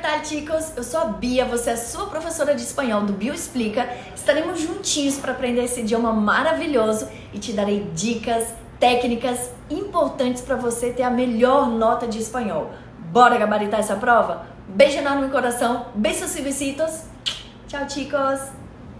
tal, chicos? Eu sou a Bia, você é a sua professora de espanhol do Bio Explica. Estaremos juntinhos para aprender esse idioma maravilhoso e te darei dicas, técnicas importantes para você ter a melhor nota de espanhol. Bora gabaritar essa prova? Beijo enorme no coração, beijos e besitos. Tchau, chicos!